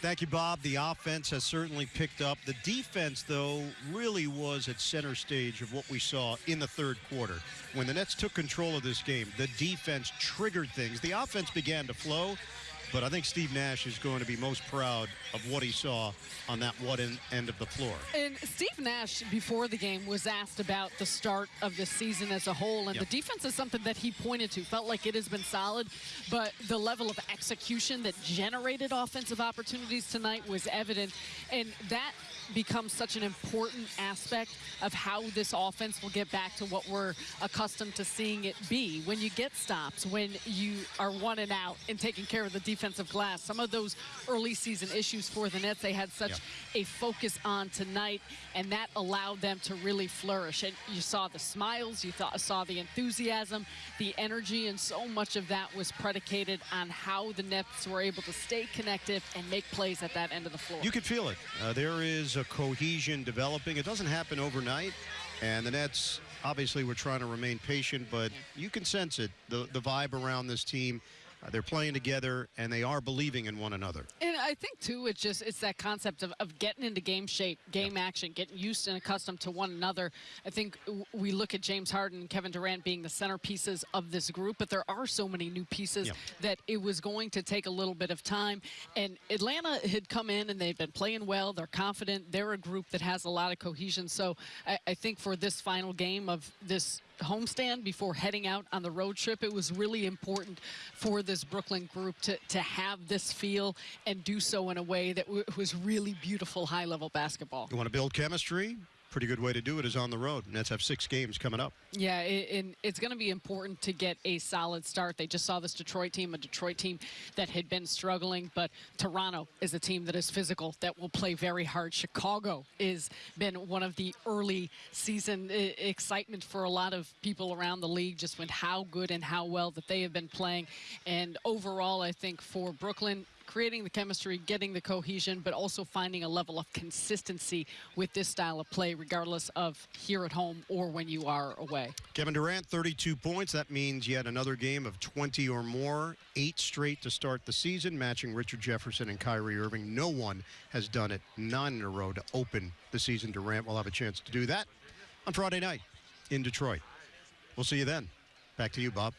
Thank you, Bob. The offense has certainly picked up. The defense, though, really was at center stage of what we saw in the third quarter. When the Nets took control of this game, the defense triggered things. The offense began to flow, but I think Steve Nash is going to be most proud of what he saw on that one end of the floor. And Steve Nash, before the game, was asked about the start of the season as a whole, and yep. the defense is something that he pointed to. Felt like it has been solid, but the level of execution that generated offensive opportunities tonight was evident, and that becomes such an important aspect of how this offense will get back to what we're accustomed to seeing it be. When you get stops, when you are one and out and taking care of the defensive glass, some of those early season issues for the Nets, they had such yep. a focus on tonight, and that allowed them to really flourish. And you saw the smiles, you thought, saw the enthusiasm, the energy, and so much of that was predicated on how the Nets were able to stay connected and make plays at that end of the floor. You could feel it. Uh, there is a cohesion developing. It doesn't happen overnight, and the Nets obviously were trying to remain patient, but you can sense it, the, the vibe around this team. Uh, they're playing together and they are believing in one another. I think too, it's just it's that concept of, of getting into game shape, game yep. action, getting used and accustomed to one another. I think we look at James Harden and Kevin Durant being the centerpieces of this group, but there are so many new pieces yep. that it was going to take a little bit of time. And Atlanta had come in and they've been playing well. They're confident. They're a group that has a lot of cohesion. So I, I think for this final game of this homestand before heading out on the road trip. It was really important for this Brooklyn group to, to have this feel and do so in a way that was really beautiful high-level basketball. You want to build chemistry? pretty good way to do it is on the road. Nets have six games coming up. Yeah, it, and it's going to be important to get a solid start. They just saw this Detroit team, a Detroit team that had been struggling, but Toronto is a team that is physical, that will play very hard. Chicago has been one of the early season excitement for a lot of people around the league, just with how good and how well that they have been playing. And overall, I think for Brooklyn, creating the chemistry, getting the cohesion, but also finding a level of consistency with this style of play, regardless of here at home or when you are away. Kevin Durant, 32 points. That means yet another game of 20 or more, eight straight to start the season, matching Richard Jefferson and Kyrie Irving. No one has done it nine in a row to open the season. Durant will have a chance to do that on Friday night in Detroit. We'll see you then. Back to you, Bob.